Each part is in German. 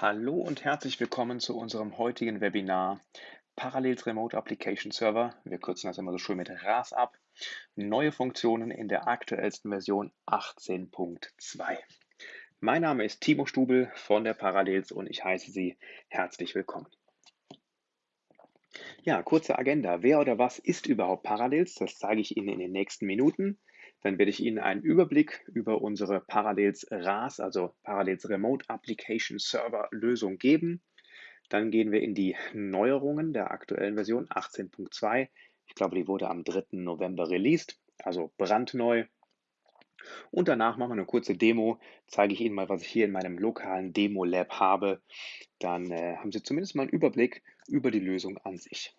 Hallo und herzlich willkommen zu unserem heutigen Webinar Parallels Remote Application Server. Wir kürzen das immer so schön mit RAS ab. Neue Funktionen in der aktuellsten Version 18.2. Mein Name ist Timo Stubel von der Parallels und ich heiße Sie herzlich willkommen. Ja, kurze Agenda. Wer oder was ist überhaupt Parallels? Das zeige ich Ihnen in den nächsten Minuten. Dann werde ich Ihnen einen Überblick über unsere Parallels RAS, also Parallels Remote Application Server Lösung geben. Dann gehen wir in die Neuerungen der aktuellen Version 18.2. Ich glaube, die wurde am 3. November released, also brandneu. Und danach machen wir eine kurze Demo, zeige ich Ihnen mal, was ich hier in meinem lokalen Demo-Lab habe. Dann äh, haben Sie zumindest mal einen Überblick über die Lösung an sich.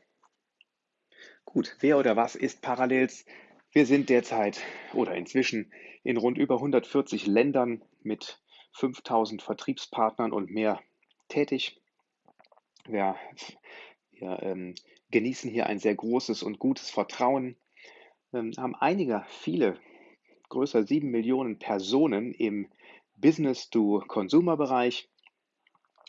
Gut, wer oder was ist Parallels? Wir sind derzeit oder inzwischen in rund über 140 Ländern mit 5000 Vertriebspartnern und mehr tätig. Wir, wir ähm, genießen hier ein sehr großes und gutes Vertrauen, ähm, haben einige, viele, größer 7 Millionen Personen im Business-to-Consumer-Bereich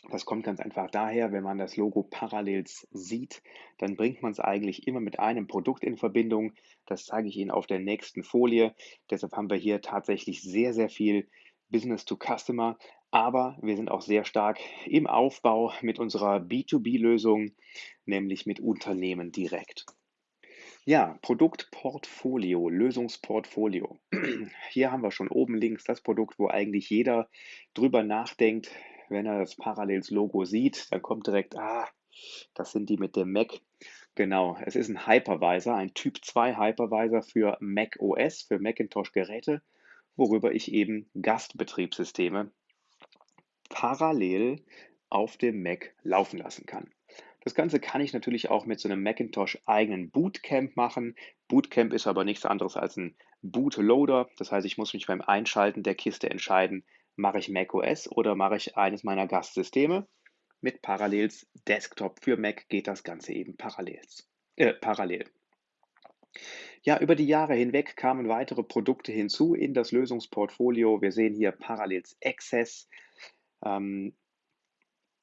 das kommt ganz einfach daher, wenn man das Logo Parallels sieht, dann bringt man es eigentlich immer mit einem Produkt in Verbindung. Das zeige ich Ihnen auf der nächsten Folie. Deshalb haben wir hier tatsächlich sehr, sehr viel Business to Customer, aber wir sind auch sehr stark im Aufbau mit unserer B2B-Lösung, nämlich mit Unternehmen direkt. Ja, Produktportfolio, Lösungsportfolio. Hier haben wir schon oben links das Produkt, wo eigentlich jeder drüber nachdenkt, wenn er das Parallels-Logo sieht, dann kommt direkt, ah, das sind die mit dem Mac. Genau, es ist ein Hypervisor, ein Typ 2 Hypervisor für Mac OS, für Macintosh-Geräte, worüber ich eben Gastbetriebssysteme parallel auf dem Mac laufen lassen kann. Das Ganze kann ich natürlich auch mit so einem Macintosh eigenen Bootcamp machen. Bootcamp ist aber nichts anderes als ein Bootloader. Das heißt, ich muss mich beim Einschalten der Kiste entscheiden, Mache ich macOS oder mache ich eines meiner Gastsysteme? Mit Parallels Desktop für Mac geht das Ganze eben parallels, äh, parallel. Ja, über die Jahre hinweg kamen weitere Produkte hinzu in das Lösungsportfolio. Wir sehen hier Parallels Access. Ähm,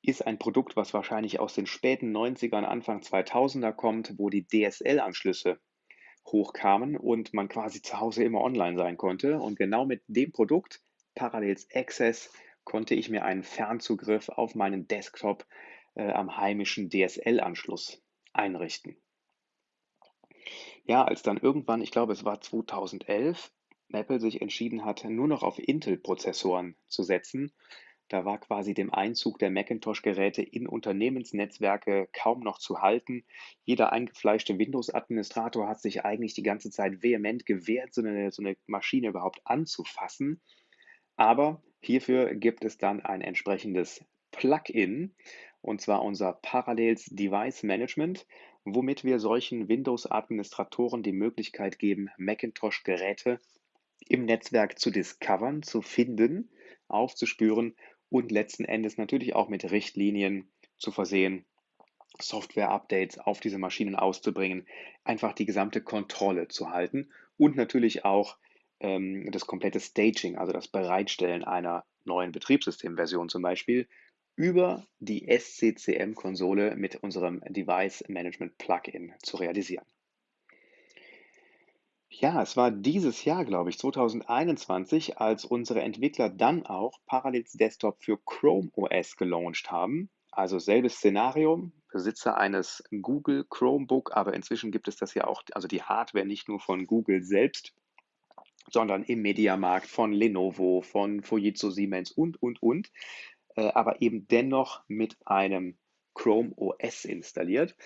ist ein Produkt, was wahrscheinlich aus den späten 90ern, Anfang 2000er kommt, wo die DSL-Anschlüsse hochkamen und man quasi zu Hause immer online sein konnte. Und genau mit dem Produkt Parallels Access konnte ich mir einen Fernzugriff auf meinen Desktop äh, am heimischen DSL-Anschluss einrichten. Ja, als dann irgendwann, ich glaube es war 2011, Apple sich entschieden hat, nur noch auf Intel-Prozessoren zu setzen, da war quasi dem Einzug der Macintosh-Geräte in Unternehmensnetzwerke kaum noch zu halten. Jeder eingefleischte Windows-Administrator hat sich eigentlich die ganze Zeit vehement gewehrt, so eine, so eine Maschine überhaupt anzufassen. Aber hierfür gibt es dann ein entsprechendes Plugin, und zwar unser Parallels Device Management, womit wir solchen Windows-Administratoren die Möglichkeit geben, Macintosh-Geräte im Netzwerk zu discovern, zu finden, aufzuspüren und letzten Endes natürlich auch mit Richtlinien zu versehen, Software-Updates auf diese Maschinen auszubringen, einfach die gesamte Kontrolle zu halten und natürlich auch ähm, das komplette Staging, also das Bereitstellen einer neuen Betriebssystemversion zum Beispiel, über die SCCM-Konsole mit unserem Device Management Plugin zu realisieren. Ja, es war dieses Jahr, glaube ich, 2021, als unsere Entwickler dann auch Parallels Desktop für Chrome OS gelauncht haben. Also selbes Szenario, Besitzer eines Google Chromebook, aber inzwischen gibt es das ja auch, also die Hardware nicht nur von Google selbst, sondern im Mediamarkt von Lenovo, von Fujitsu Siemens und, und, und, äh, aber eben dennoch mit einem Chrome OS installiert.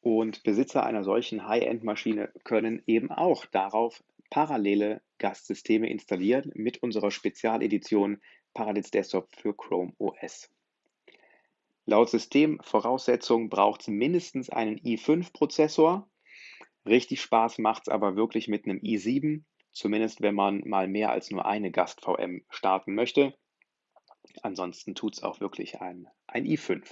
Und Besitzer einer solchen High-End-Maschine können eben auch darauf parallele Gastsysteme installieren mit unserer Spezialedition Parallels Desktop für Chrome OS. Laut Systemvoraussetzung braucht es mindestens einen i5-Prozessor. Richtig Spaß macht es aber wirklich mit einem i7 Zumindest wenn man mal mehr als nur eine Gast-VM starten möchte. Ansonsten tut es auch wirklich ein, ein i5.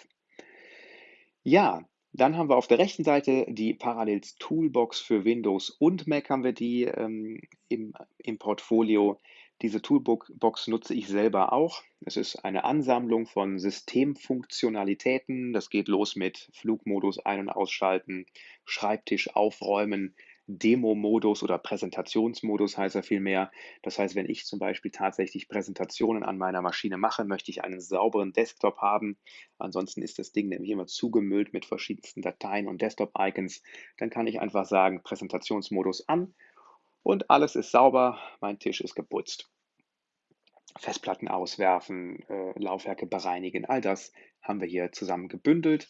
Ja, dann haben wir auf der rechten Seite die Parallels Toolbox für Windows und Mac haben wir die ähm, im, im Portfolio. Diese Toolbox nutze ich selber auch. Es ist eine Ansammlung von Systemfunktionalitäten. Das geht los mit Flugmodus ein- und ausschalten, Schreibtisch aufräumen, Demo-Modus oder Präsentationsmodus heißt er vielmehr. Das heißt, wenn ich zum Beispiel tatsächlich Präsentationen an meiner Maschine mache, möchte ich einen sauberen Desktop haben. Ansonsten ist das Ding nämlich immer zugemüllt mit verschiedensten Dateien und Desktop-Icons. Dann kann ich einfach sagen, Präsentationsmodus an und alles ist sauber, mein Tisch ist geputzt. Festplatten auswerfen, äh, Laufwerke bereinigen, all das haben wir hier zusammen gebündelt.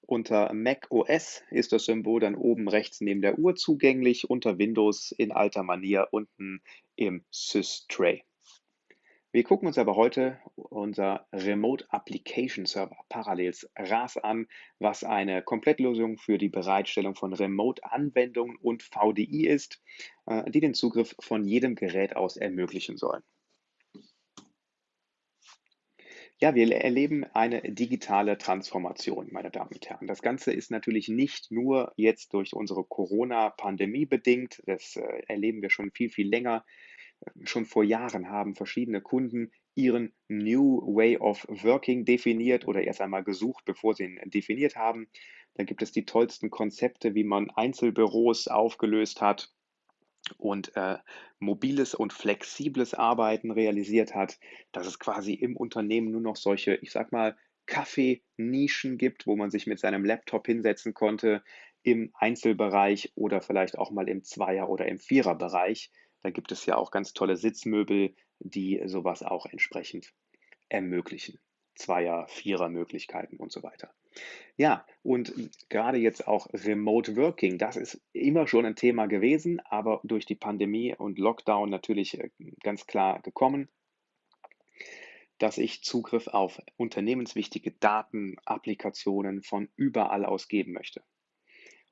Unter Mac OS ist das Symbol dann oben rechts neben der Uhr zugänglich, unter Windows in alter Manier unten im Sys-Tray. Wir gucken uns aber heute unser Remote Application Server Parallels RAS an, was eine Komplettlösung für die Bereitstellung von Remote-Anwendungen und VDI ist, äh, die den Zugriff von jedem Gerät aus ermöglichen sollen. Ja, wir erleben eine digitale Transformation, meine Damen und Herren. Das Ganze ist natürlich nicht nur jetzt durch unsere Corona-Pandemie bedingt. Das äh, erleben wir schon viel, viel länger. Schon vor Jahren haben verschiedene Kunden ihren New Way of Working definiert oder erst einmal gesucht, bevor sie ihn definiert haben. Da gibt es die tollsten Konzepte, wie man Einzelbüros aufgelöst hat und äh, mobiles und flexibles Arbeiten realisiert hat, dass es quasi im Unternehmen nur noch solche, ich sag mal, Kaffee-Nischen gibt, wo man sich mit seinem Laptop hinsetzen konnte im Einzelbereich oder vielleicht auch mal im Zweier- oder im Viererbereich. Da gibt es ja auch ganz tolle Sitzmöbel, die sowas auch entsprechend ermöglichen. Zweier-, Vierer-Möglichkeiten und so weiter. Ja, und gerade jetzt auch Remote Working, das ist immer schon ein Thema gewesen, aber durch die Pandemie und Lockdown natürlich äh, ganz klar gekommen, dass ich Zugriff auf unternehmenswichtige Daten, Applikationen von überall aus geben möchte.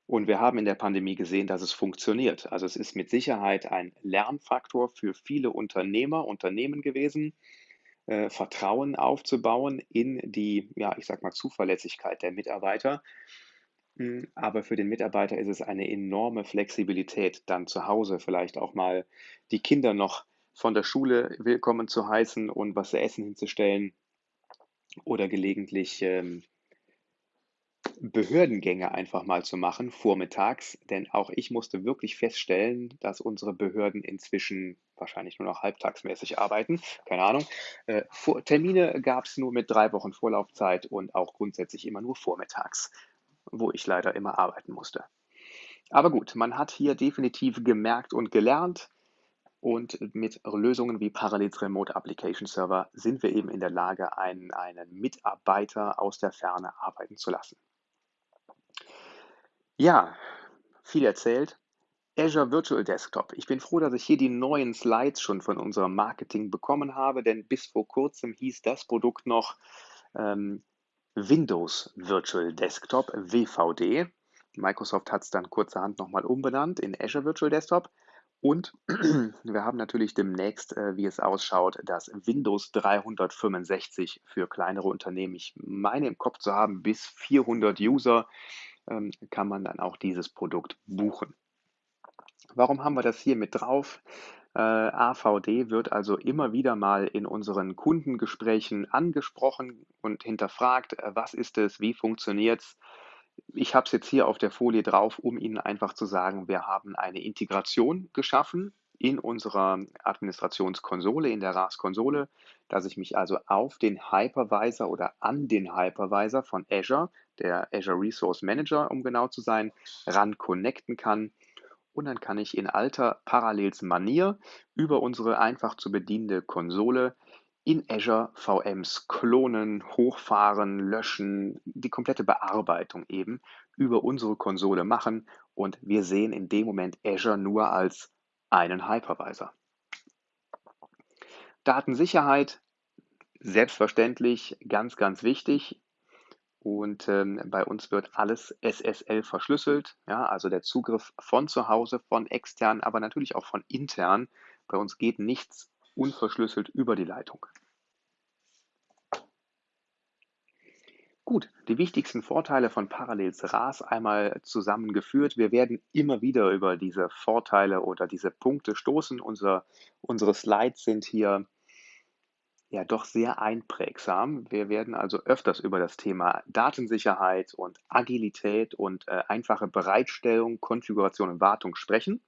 Und wir haben in der Pandemie gesehen, dass es funktioniert. Also es ist mit Sicherheit ein Lernfaktor für viele Unternehmer, Unternehmen gewesen, äh, Vertrauen aufzubauen in die, ja, ich sag mal, Zuverlässigkeit der Mitarbeiter. Hm, aber für den Mitarbeiter ist es eine enorme Flexibilität, dann zu Hause vielleicht auch mal die Kinder noch von der Schule willkommen zu heißen und was zu essen hinzustellen oder gelegentlich ähm, Behördengänge einfach mal zu machen, vormittags, denn auch ich musste wirklich feststellen, dass unsere Behörden inzwischen wahrscheinlich nur noch halbtagsmäßig arbeiten. Keine Ahnung. Äh, vor, Termine gab es nur mit drei Wochen Vorlaufzeit und auch grundsätzlich immer nur vormittags, wo ich leider immer arbeiten musste. Aber gut, man hat hier definitiv gemerkt und gelernt. Und mit Lösungen wie Parallels Remote Application Server sind wir eben in der Lage, einen, einen Mitarbeiter aus der Ferne arbeiten zu lassen. Ja, viel erzählt. Azure Virtual Desktop. Ich bin froh, dass ich hier die neuen Slides schon von unserem Marketing bekommen habe, denn bis vor kurzem hieß das Produkt noch ähm, Windows Virtual Desktop, WVD. Microsoft hat es dann kurzerhand nochmal umbenannt in Azure Virtual Desktop. Und wir haben natürlich demnächst, äh, wie es ausschaut, das Windows 365 für kleinere Unternehmen. Ich meine im Kopf zu haben, bis 400 User ähm, kann man dann auch dieses Produkt buchen. Warum haben wir das hier mit drauf? Äh, AVD wird also immer wieder mal in unseren Kundengesprächen angesprochen und hinterfragt, äh, was ist es, wie funktioniert es. Ich habe es jetzt hier auf der Folie drauf, um Ihnen einfach zu sagen, wir haben eine Integration geschaffen in unserer Administrationskonsole, in der RAS-Konsole, dass ich mich also auf den Hypervisor oder an den Hypervisor von Azure, der Azure Resource Manager, um genau zu sein, ran connecten kann. Und dann kann ich in alter Parallels-Manier über unsere einfach zu bedienende Konsole in Azure VMs klonen, hochfahren, löschen, die komplette Bearbeitung eben über unsere Konsole machen und wir sehen in dem Moment Azure nur als einen Hypervisor. Datensicherheit, selbstverständlich ganz, ganz wichtig. Und ähm, bei uns wird alles SSL verschlüsselt, ja, also der Zugriff von zu Hause, von extern, aber natürlich auch von intern. Bei uns geht nichts unverschlüsselt über die Leitung. Gut, die wichtigsten Vorteile von Parallels RAS einmal zusammengeführt. Wir werden immer wieder über diese Vorteile oder diese Punkte stoßen. Unser, unsere Slides sind hier ja doch sehr einprägsam. Wir werden also öfters über das Thema Datensicherheit und Agilität und äh, einfache Bereitstellung, Konfiguration und Wartung sprechen.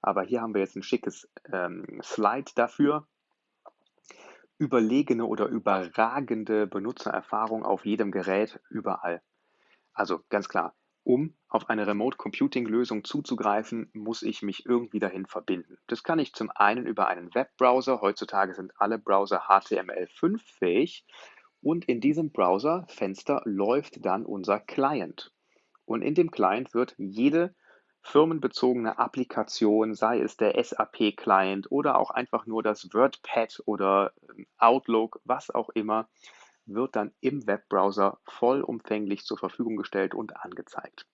Aber hier haben wir jetzt ein schickes ähm, Slide dafür. Überlegene oder überragende Benutzererfahrung auf jedem Gerät, überall. Also ganz klar, um auf eine Remote Computing Lösung zuzugreifen, muss ich mich irgendwie dahin verbinden. Das kann ich zum einen über einen Webbrowser. Heutzutage sind alle Browser HTML5 fähig. Und in diesem Browserfenster läuft dann unser Client. Und in dem Client wird jede firmenbezogene Applikation, sei es der SAP-Client oder auch einfach nur das WordPad oder ähm, Outlook, was auch immer, wird dann im Webbrowser vollumfänglich zur Verfügung gestellt und angezeigt.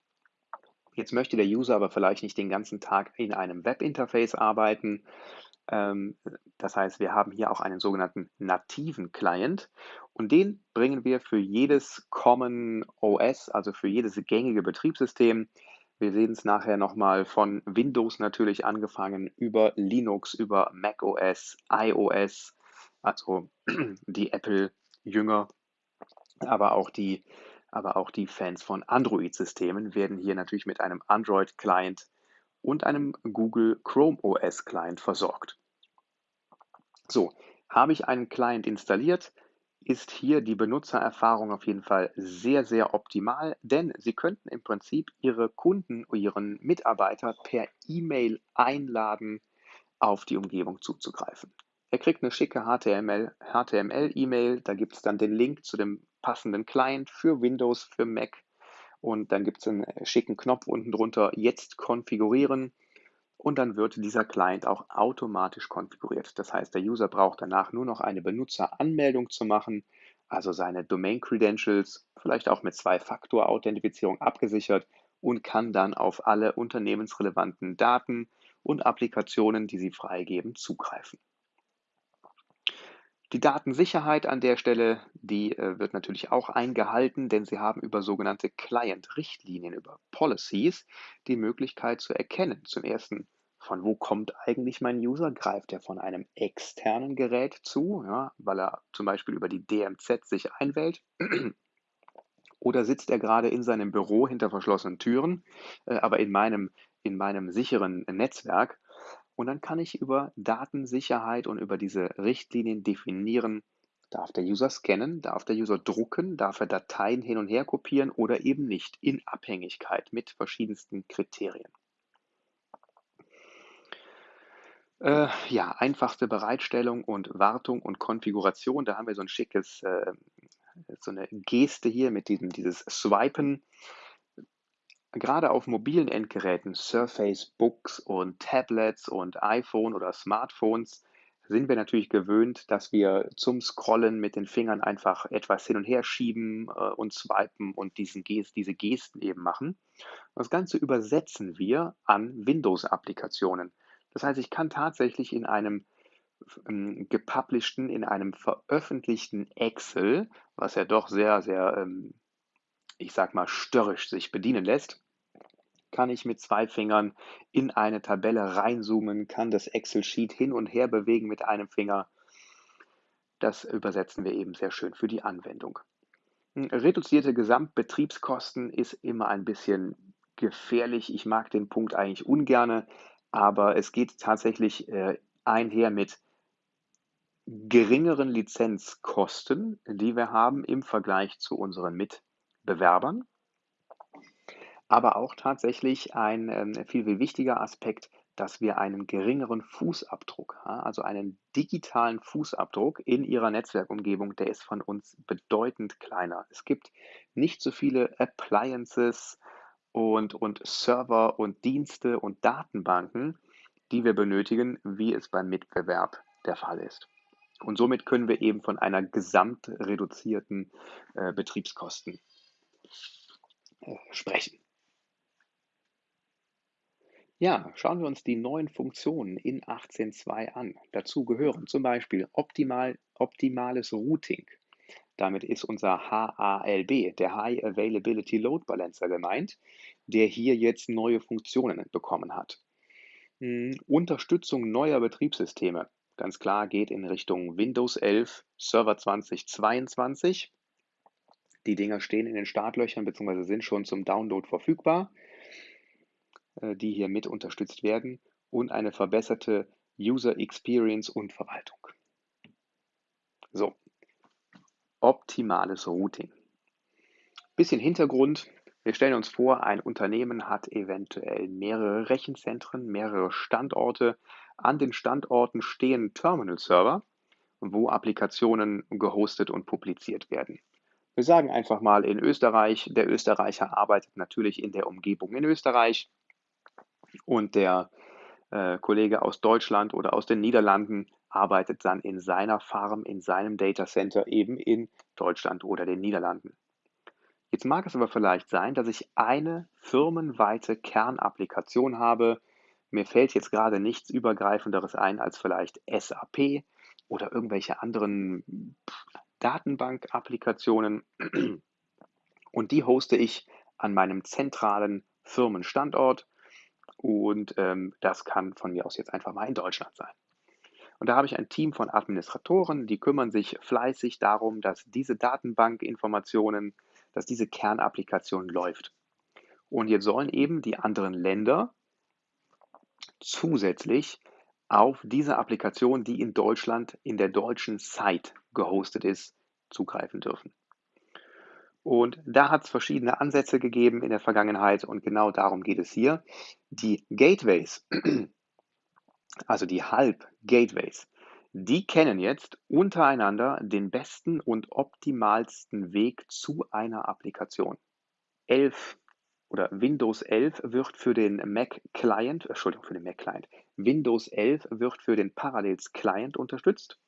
Jetzt möchte der User aber vielleicht nicht den ganzen Tag in einem Webinterface arbeiten. Ähm, das heißt, wir haben hier auch einen sogenannten nativen Client und den bringen wir für jedes Common OS, also für jedes gängige Betriebssystem, wir sehen es nachher nochmal von Windows natürlich angefangen, über Linux, über macOS, iOS, also die Apple-Jünger, aber auch die, aber auch die Fans von Android-Systemen werden hier natürlich mit einem Android-Client und einem Google Chrome OS-Client versorgt. So, habe ich einen Client installiert, ist hier die Benutzererfahrung auf jeden Fall sehr, sehr optimal, denn Sie könnten im Prinzip Ihre Kunden, Ihren Mitarbeiter per E-Mail einladen, auf die Umgebung zuzugreifen. Er kriegt eine schicke HTML-E-Mail, da gibt es dann den Link zu dem passenden Client für Windows, für Mac und dann gibt es einen schicken Knopf unten drunter, jetzt konfigurieren und dann wird dieser Client auch automatisch konfiguriert. Das heißt, der User braucht danach nur noch eine Benutzeranmeldung zu machen, also seine Domain Credentials, vielleicht auch mit Zwei-Faktor-Authentifizierung abgesichert und kann dann auf alle unternehmensrelevanten Daten und Applikationen, die sie freigeben, zugreifen. Die Datensicherheit an der Stelle, die äh, wird natürlich auch eingehalten, denn Sie haben über sogenannte Client-Richtlinien, über Policies, die Möglichkeit zu erkennen. Zum ersten, von wo kommt eigentlich mein User? Greift er von einem externen Gerät zu, ja, weil er zum Beispiel über die DMZ sich einwählt? Oder sitzt er gerade in seinem Büro hinter verschlossenen Türen, äh, aber in meinem, in meinem sicheren Netzwerk? Und dann kann ich über Datensicherheit und über diese Richtlinien definieren, darf der User scannen, darf der User drucken, darf er Dateien hin und her kopieren oder eben nicht, in Abhängigkeit mit verschiedensten Kriterien. Äh, ja, einfachste Bereitstellung und Wartung und Konfiguration. Da haben wir so ein schickes, äh, so eine Geste hier mit diesem dieses Swipen. Gerade auf mobilen Endgeräten, Surface Books und Tablets und iPhone oder Smartphones, sind wir natürlich gewöhnt, dass wir zum Scrollen mit den Fingern einfach etwas hin und her schieben äh, und swipen und diesen Gest, diese Gesten eben machen. Das Ganze übersetzen wir an Windows-Applikationen. Das heißt, ich kann tatsächlich in einem ähm, gepublisheden, in einem veröffentlichten Excel, was ja doch sehr, sehr, ähm, ich sag mal, störrisch sich bedienen lässt, kann ich mit zwei Fingern in eine Tabelle reinzoomen, kann das Excel-Sheet hin und her bewegen mit einem Finger. Das übersetzen wir eben sehr schön für die Anwendung. Hm, reduzierte Gesamtbetriebskosten ist immer ein bisschen gefährlich. Ich mag den Punkt eigentlich ungerne, aber es geht tatsächlich äh, einher mit geringeren Lizenzkosten, die wir haben im Vergleich zu unseren Mitbewerbern aber auch tatsächlich ein ähm, viel, viel wichtiger Aspekt, dass wir einen geringeren Fußabdruck, also einen digitalen Fußabdruck in Ihrer Netzwerkumgebung, der ist von uns bedeutend kleiner. Es gibt nicht so viele Appliances und, und Server und Dienste und Datenbanken, die wir benötigen, wie es beim Mitbewerb der Fall ist. Und somit können wir eben von einer gesamtreduzierten äh, Betriebskosten sprechen. Ja, schauen wir uns die neuen Funktionen in 18.2 an. Dazu gehören zum Beispiel optimal, optimales Routing. Damit ist unser HALB, der High Availability Load Balancer gemeint, der hier jetzt neue Funktionen bekommen hat. Hm, Unterstützung neuer Betriebssysteme. Ganz klar geht in Richtung Windows 11 Server 2022. Die Dinger stehen in den Startlöchern bzw. sind schon zum Download verfügbar, äh, die hier mit unterstützt werden und eine verbesserte User Experience und Verwaltung. So, optimales Routing. Bisschen Hintergrund. Wir stellen uns vor, ein Unternehmen hat eventuell mehrere Rechenzentren, mehrere Standorte. An den Standorten stehen Terminal-Server, wo Applikationen gehostet und publiziert werden. Wir sagen einfach mal in Österreich, der Österreicher arbeitet natürlich in der Umgebung in Österreich und der äh, Kollege aus Deutschland oder aus den Niederlanden arbeitet dann in seiner Farm, in seinem Data Center eben in Deutschland oder den Niederlanden. Jetzt mag es aber vielleicht sein, dass ich eine firmenweite Kernapplikation habe. Mir fällt jetzt gerade nichts Übergreifenderes ein als vielleicht SAP oder irgendwelche anderen Datenbank-Applikationen. Und die hoste ich an meinem zentralen Firmenstandort. Und ähm, das kann von mir aus jetzt einfach mal in Deutschland sein. Und da habe ich ein Team von Administratoren, die kümmern sich fleißig darum, dass diese Datenbankinformationen, dass diese Kernapplikation läuft. Und jetzt sollen eben die anderen Länder zusätzlich auf diese Applikation, die in Deutschland in der deutschen Site gehostet ist, zugreifen dürfen. Und da hat es verschiedene Ansätze gegeben in der Vergangenheit und genau darum geht es hier. Die Gateways also die Halb-Gateways, die kennen jetzt untereinander den besten und optimalsten Weg zu einer Applikation. 11 oder Windows 11 wird für den Mac Client, Entschuldigung, für den Mac Client, Windows 11 wird für den Parallels Client unterstützt.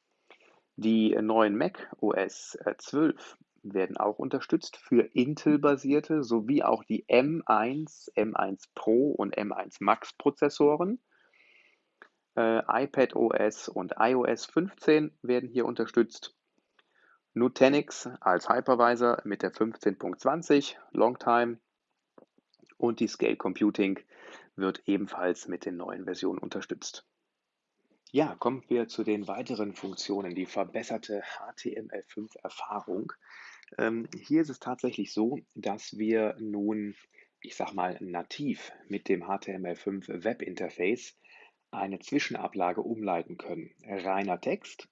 Die neuen Mac OS 12 werden auch unterstützt für Intel-basierte sowie auch die M1, M1 Pro und M1 Max Prozessoren äh, iPad OS und iOS 15 werden hier unterstützt. Nutanix als Hypervisor mit der 15.20 Longtime und die Scale Computing wird ebenfalls mit den neuen Versionen unterstützt. Ja, kommen wir zu den weiteren Funktionen, die verbesserte HTML5-Erfahrung. Ähm, hier ist es tatsächlich so, dass wir nun, ich sag mal, nativ mit dem HTML5 Webinterface eine Zwischenablage umleiten können. Reiner Text.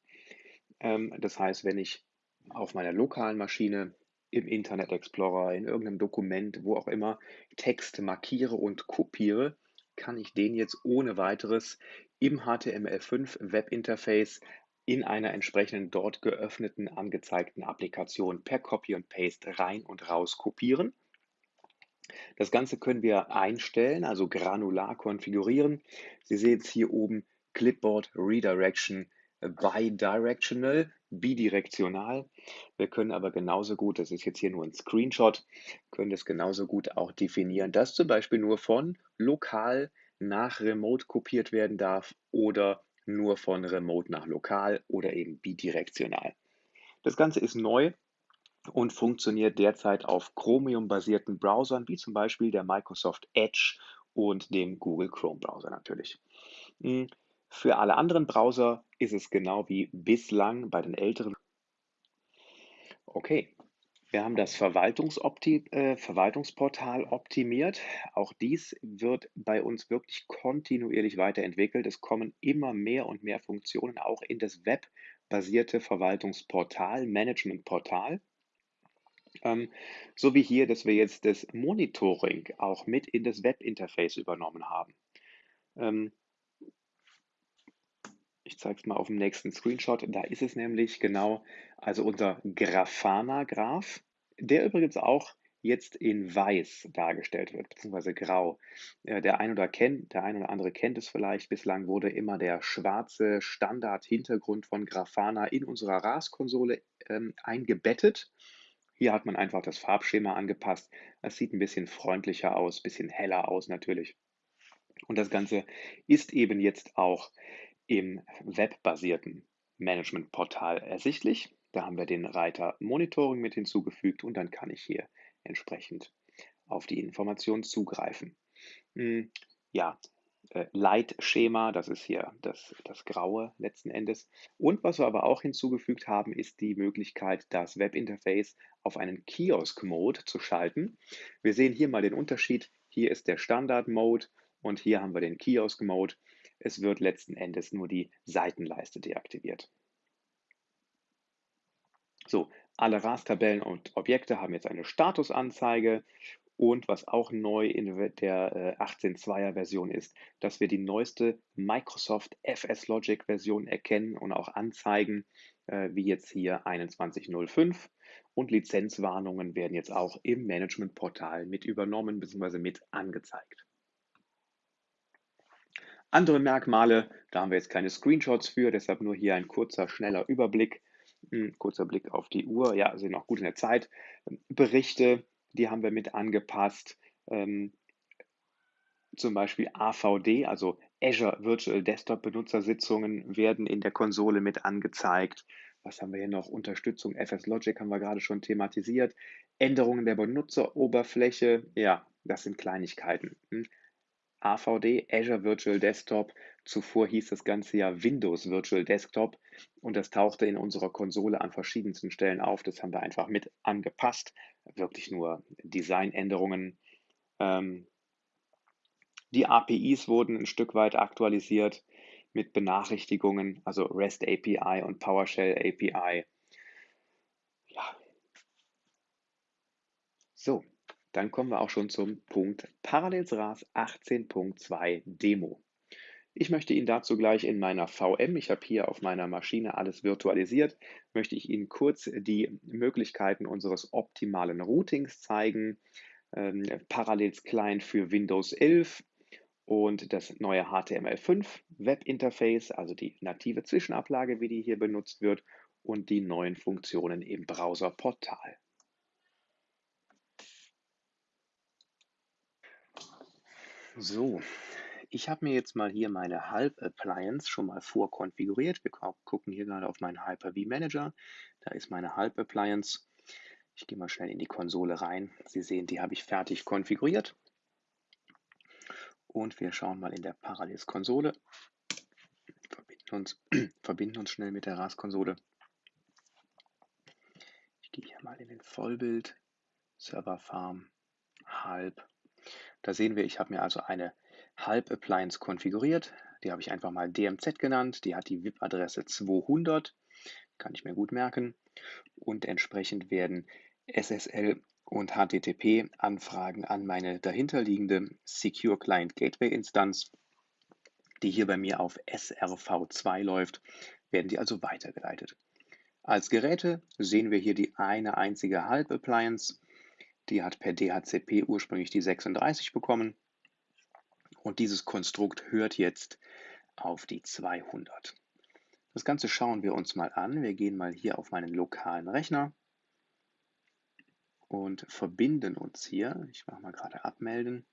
Ähm, das heißt, wenn ich auf meiner lokalen Maschine im Internet Explorer, in irgendeinem Dokument, wo auch immer, Text markiere und kopiere, kann ich den jetzt ohne weiteres im HTML5 Webinterface in einer entsprechenden dort geöffneten angezeigten Applikation per Copy und Paste rein und raus kopieren das Ganze können wir einstellen, also granular konfigurieren. Sie sehen jetzt hier oben Clipboard Redirection Bidirectional, bidirektional. Wir können aber genauso gut, das ist jetzt hier nur ein Screenshot, können das genauso gut auch definieren, dass zum Beispiel nur von lokal nach remote kopiert werden darf oder nur von remote nach lokal oder eben bidirektional. Das Ganze ist neu und funktioniert derzeit auf Chromium-basierten Browsern, wie zum Beispiel der Microsoft Edge und dem Google Chrome-Browser natürlich. Hm, für alle anderen Browser ist es genau wie bislang bei den älteren. Okay, wir haben das äh, Verwaltungsportal optimiert. Auch dies wird bei uns wirklich kontinuierlich weiterentwickelt. Es kommen immer mehr und mehr Funktionen auch in das webbasierte Verwaltungsportal, Managementportal. Ähm, so wie hier, dass wir jetzt das Monitoring auch mit in das Webinterface übernommen haben. Ähm, ich zeige es mal auf dem nächsten Screenshot. Da ist es nämlich genau, also unser Grafana-Graph, der übrigens auch jetzt in weiß dargestellt wird, beziehungsweise grau. Äh, der, ein oder kennt, der ein oder andere kennt es vielleicht. Bislang wurde immer der schwarze Standard-Hintergrund von Grafana in unserer RAS-Konsole ähm, eingebettet. Hier hat man einfach das Farbschema angepasst. Es sieht ein bisschen freundlicher aus, ein bisschen heller aus natürlich. Und das Ganze ist eben jetzt auch im webbasierten Managementportal ersichtlich. Da haben wir den Reiter Monitoring mit hinzugefügt und dann kann ich hier entsprechend auf die Informationen zugreifen. Hm, ja, äh, Leitschema, das ist hier das, das Graue letzten Endes. Und was wir aber auch hinzugefügt haben, ist die Möglichkeit, das Webinterface auf einen Kiosk-Mode zu schalten. Wir sehen hier mal den Unterschied. Hier ist der Standard-Mode und hier haben wir den Kiosk-Mode. Es wird letzten Endes nur die Seitenleiste deaktiviert. So, alle RAS-Tabellen und Objekte haben jetzt eine Statusanzeige und was auch neu in der 18.2er äh, Version ist, dass wir die neueste Microsoft FS Logic Version erkennen und auch anzeigen, äh, wie jetzt hier 21.05. Und Lizenzwarnungen werden jetzt auch im Managementportal mit übernommen bzw. mit angezeigt. Andere Merkmale, da haben wir jetzt keine Screenshots für, deshalb nur hier ein kurzer, schneller Überblick. Hm, kurzer Blick auf die Uhr, ja, sind noch gut in der Zeit. Berichte, die haben wir mit angepasst. Ähm, zum Beispiel AVD, also Azure Virtual Desktop Benutzersitzungen werden in der Konsole mit angezeigt. Was haben wir hier noch? Unterstützung FS Logic haben wir gerade schon thematisiert. Änderungen der Benutzeroberfläche, ja, das sind Kleinigkeiten. AVD, Azure Virtual Desktop. Zuvor hieß das Ganze ja Windows Virtual Desktop und das tauchte in unserer Konsole an verschiedensten Stellen auf. Das haben wir einfach mit angepasst. Wirklich nur Designänderungen. Ähm, die APIs wurden ein Stück weit aktualisiert mit Benachrichtigungen, also REST API und PowerShell API. Ja. So, dann kommen wir auch schon zum Punkt Parallels RAS 18.2 Demo. Ich möchte Ihnen dazu gleich in meiner VM, ich habe hier auf meiner Maschine alles virtualisiert, möchte ich Ihnen kurz die Möglichkeiten unseres optimalen Routings zeigen. Ähm, Parallels Client für Windows 11 und das neue HTML5 Webinterface, also die native Zwischenablage, wie die hier benutzt wird, und die neuen Funktionen im Browserportal. So, ich habe mir jetzt mal hier meine Halb-Appliance schon mal vorkonfiguriert. Wir gucken hier gerade auf meinen Hyper-V Manager. Da ist meine Halb-Appliance. Ich gehe mal schnell in die Konsole rein. Sie sehen, die habe ich fertig konfiguriert. Und wir schauen mal in der Parallels-Konsole. Verbinden uns, verbinden uns schnell mit der RAS-Konsole. Ich gehe hier mal in den Vollbild, Server Farm, Halb da sehen wir, ich habe mir also eine Halb-Appliance konfiguriert. Die habe ich einfach mal DMZ genannt. Die hat die VIP-Adresse 200. Kann ich mir gut merken. Und entsprechend werden SSL und HTTP-Anfragen an meine dahinterliegende Secure Client Gateway Instanz, die hier bei mir auf SRV2 läuft, werden die also weitergeleitet. Als Geräte sehen wir hier die eine einzige Halb-Appliance die hat per DHCP ursprünglich die 36 bekommen. Und dieses Konstrukt hört jetzt auf die 200. Das Ganze schauen wir uns mal an. Wir gehen mal hier auf meinen lokalen Rechner und verbinden uns hier, ich mache mal gerade abmelden,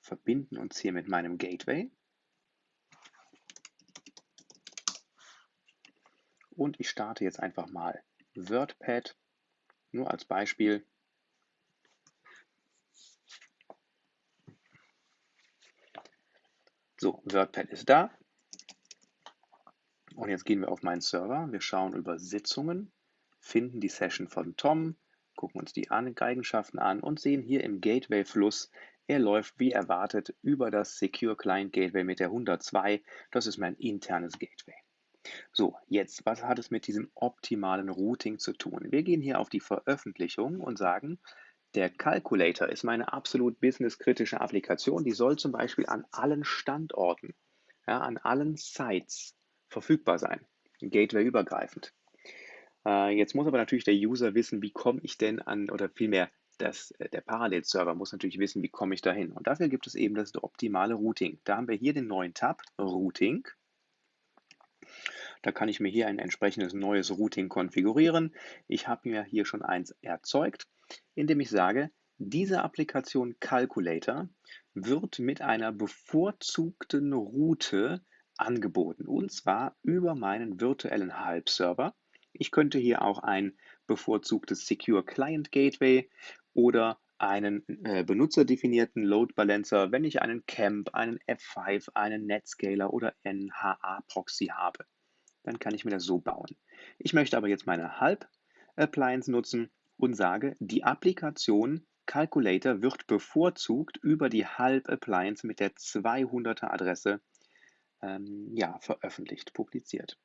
verbinden uns hier mit meinem Gateway. Und ich starte jetzt einfach mal WordPad nur als Beispiel. So, WordPad ist da. Und jetzt gehen wir auf meinen Server. Wir schauen über Sitzungen, finden die Session von Tom, gucken uns die Eigenschaften an und sehen hier im Gateway-Fluss, er läuft wie erwartet über das Secure Client Gateway mit der 102. Das ist mein internes Gateway. So, jetzt, was hat es mit diesem optimalen Routing zu tun? Wir gehen hier auf die Veröffentlichung und sagen, der Calculator ist meine absolut businesskritische Applikation. Die soll zum Beispiel an allen Standorten, ja, an allen Sites verfügbar sein, gateway-übergreifend. Äh, jetzt muss aber natürlich der User wissen, wie komme ich denn an, oder vielmehr das, äh, der Parallelserver muss natürlich wissen, wie komme ich dahin. Und dafür gibt es eben das optimale Routing. Da haben wir hier den neuen Tab, Routing. Da kann ich mir hier ein entsprechendes neues Routing konfigurieren. Ich habe mir hier schon eins erzeugt, indem ich sage, diese Applikation Calculator wird mit einer bevorzugten Route angeboten und zwar über meinen virtuellen Halbserver Ich könnte hier auch ein bevorzugtes Secure Client Gateway oder einen äh, benutzerdefinierten Load Balancer, wenn ich einen Camp, einen F5, einen Netscaler oder NHA Proxy habe. Dann kann ich mir das so bauen. Ich möchte aber jetzt meine Halb Appliance nutzen und sage, die Applikation Calculator wird bevorzugt über die Halb Appliance mit der 200er Adresse ähm, ja, veröffentlicht, publiziert.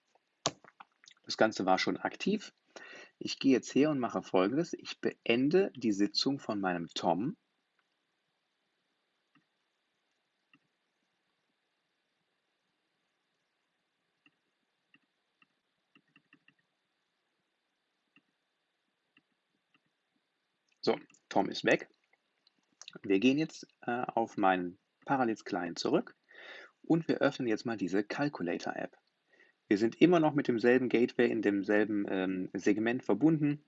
Das Ganze war schon aktiv. Ich gehe jetzt her und mache folgendes. Ich beende die Sitzung von meinem Tom. So, Tom ist weg. Wir gehen jetzt äh, auf meinen Parallels Client zurück und wir öffnen jetzt mal diese Calculator App. Wir sind immer noch mit demselben Gateway in demselben ähm, Segment verbunden.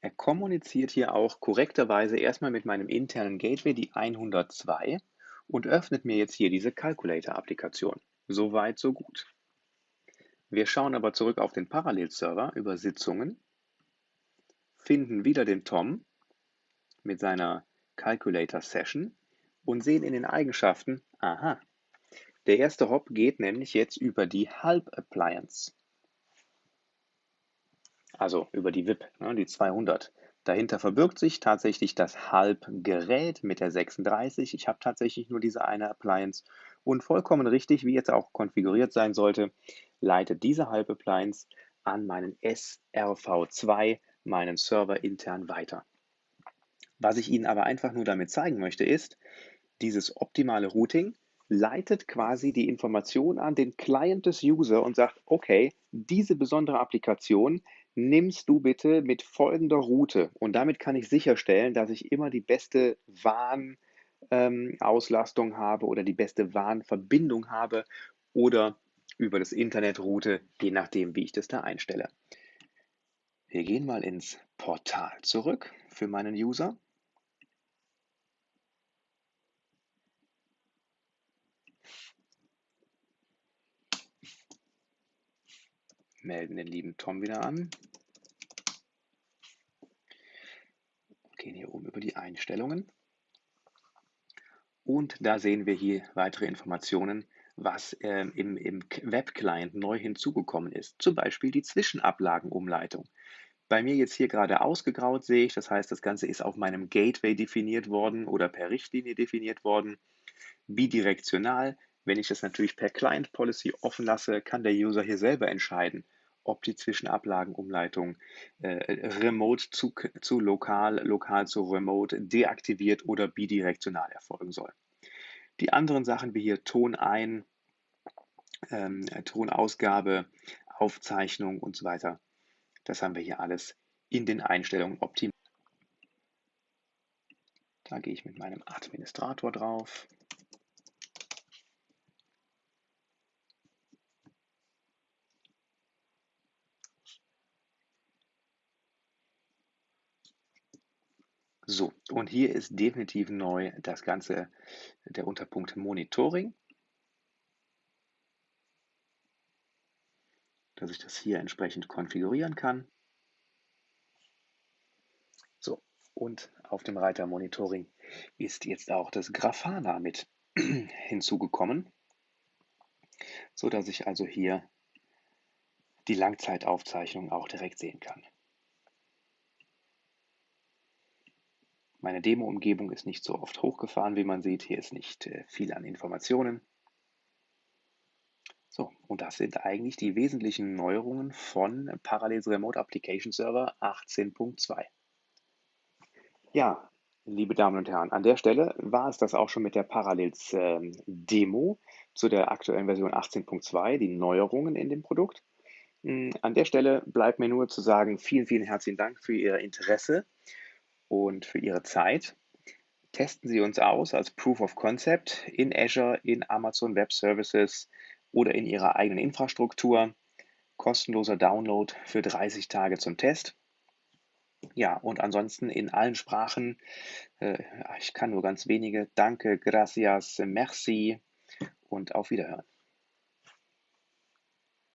Er kommuniziert hier auch korrekterweise erstmal mit meinem internen Gateway, die 102, und öffnet mir jetzt hier diese Calculator-Applikation. So weit, so gut. Wir schauen aber zurück auf den Parallelserver über Sitzungen, finden wieder den Tom mit seiner Calculator Session und sehen in den Eigenschaften, aha, der erste Hop geht nämlich jetzt über die Halb Appliance. Also über die VIP, ne, die 200. Dahinter verbirgt sich tatsächlich das Halb-Gerät mit der 36. Ich habe tatsächlich nur diese eine Appliance und vollkommen richtig, wie jetzt auch konfiguriert sein sollte, leitet diese Halb-Appliance an meinen SRV2, meinen Server intern weiter. Was ich Ihnen aber einfach nur damit zeigen möchte, ist, dieses optimale Routing leitet quasi die Information an den Client des User und sagt, okay, diese besondere Applikation nimmst du bitte mit folgender Route. Und damit kann ich sicherstellen, dass ich immer die beste WAN-Auslastung ähm, habe oder die beste WAN-Verbindung habe oder über das Internet route, je nachdem, wie ich das da einstelle. Wir gehen mal ins Portal zurück für meinen User. Melden den lieben Tom wieder an. Gehen hier oben über die Einstellungen. Und da sehen wir hier weitere Informationen, was äh, im, im Web-Client neu hinzugekommen ist. Zum Beispiel die Zwischenablagenumleitung. Bei mir jetzt hier gerade ausgegraut sehe ich, das heißt, das Ganze ist auf meinem Gateway definiert worden oder per Richtlinie definiert worden. Bidirektional, wenn ich das natürlich per Client Policy offen lasse, kann der User hier selber entscheiden, ob die Zwischenablagenumleitung äh, remote zu, zu lokal, lokal zu remote deaktiviert oder bidirektional erfolgen soll. Die anderen Sachen wie hier Ton ein, ähm, Tonausgabe, Aufzeichnung und so weiter, das haben wir hier alles in den Einstellungen optimiert. Da gehe ich mit meinem Administrator drauf. So, und hier ist definitiv neu das Ganze, der Unterpunkt Monitoring. Dass ich das hier entsprechend konfigurieren kann. So, und auf dem Reiter Monitoring ist jetzt auch das Grafana mit hinzugekommen, so dass ich also hier die Langzeitaufzeichnung auch direkt sehen kann. Meine Demo-Umgebung ist nicht so oft hochgefahren, wie man sieht. Hier ist nicht äh, viel an Informationen. So, und das sind eigentlich die wesentlichen Neuerungen von Parallels Remote Application Server 18.2. Ja, liebe Damen und Herren, an der Stelle war es das auch schon mit der Parallels ähm, Demo zu der aktuellen Version 18.2, die Neuerungen in dem Produkt. Hm, an der Stelle bleibt mir nur zu sagen, vielen, vielen herzlichen Dank für Ihr Interesse und für Ihre Zeit. Testen Sie uns aus als Proof of Concept in Azure, in Amazon Web Services oder in Ihrer eigenen Infrastruktur. Kostenloser Download für 30 Tage zum Test. Ja, und ansonsten in allen Sprachen. Äh, ich kann nur ganz wenige. Danke, gracias, merci und auf Wiederhören.